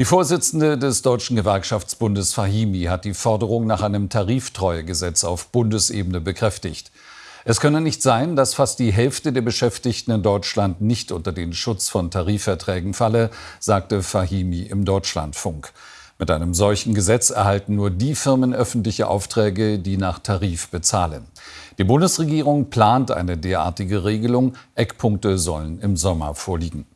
Die Vorsitzende des Deutschen Gewerkschaftsbundes Fahimi hat die Forderung nach einem Tariftreuegesetz auf Bundesebene bekräftigt. Es könne nicht sein, dass fast die Hälfte der Beschäftigten in Deutschland nicht unter den Schutz von Tarifverträgen falle, sagte Fahimi im Deutschlandfunk. Mit einem solchen Gesetz erhalten nur die Firmen öffentliche Aufträge, die nach Tarif bezahlen. Die Bundesregierung plant eine derartige Regelung. Eckpunkte sollen im Sommer vorliegen.